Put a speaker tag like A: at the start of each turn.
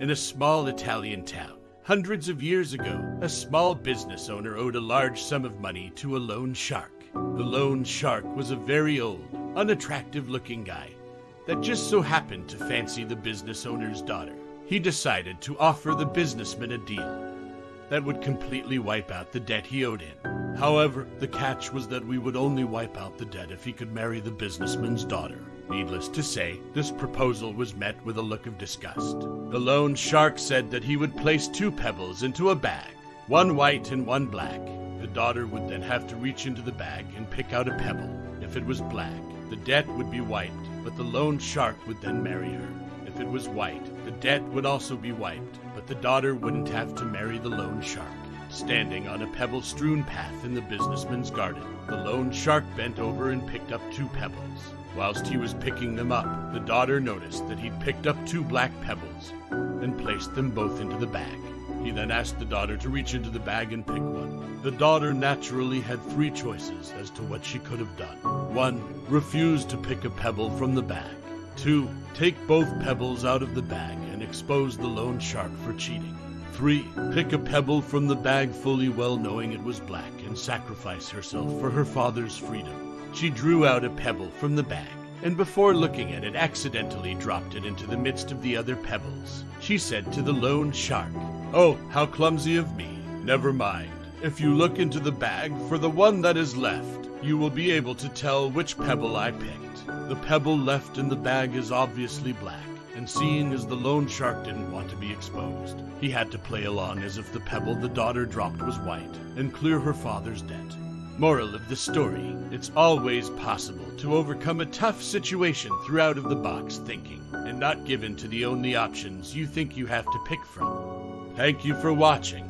A: In a small Italian town, hundreds of years ago, a small business owner owed a large sum of money to a loan shark. The loan shark was a very old, unattractive looking guy that just so happened to fancy the business owner's daughter. He decided to offer the businessman a deal that would completely wipe out the debt he owed him. However, the catch was that we would only wipe out the debt if he could marry the businessman's daughter. Needless to say, this proposal was met with a look of disgust. The loan shark said that he would place two pebbles into a bag, one white and one black. The daughter would then have to reach into the bag and pick out a pebble. If it was black, the debt would be wiped, but the loan shark would then marry her. If it was white, the debt would also be wiped, but the daughter wouldn't have to marry the loan shark. Standing on a pebble strewn path in the businessman's garden, the loan shark bent over and picked up two pebbles. Whilst he was picking them up, the daughter noticed that he'd picked up two black pebbles and placed them both into the bag. He then asked the daughter to reach into the bag and pick one. The daughter naturally had three choices as to what she could have done. One, refuse to pick a pebble from the bag. Two, take both pebbles out of the bag and expose the loan shark for cheating. Three, pick a pebble from the bag fully well knowing it was black and sacrifice herself for her father's freedom. She drew out a pebble from the bag and before looking at it accidentally dropped it into the midst of the other pebbles. She said to the loan shark, Oh, how clumsy of me. Never mind. If you look into the bag for the one that is left, you will be able to tell which pebble I picked. The pebble left in the bag is obviously black, and seeing as the loan shark didn't want to be exposed, he had to play along as if the pebble the daughter dropped was white and clear her father's debt. Moral of the story it's always possible to overcome a tough situation through out of the box thinking and not given to the only options you think you have to pick from. Thank you for watching.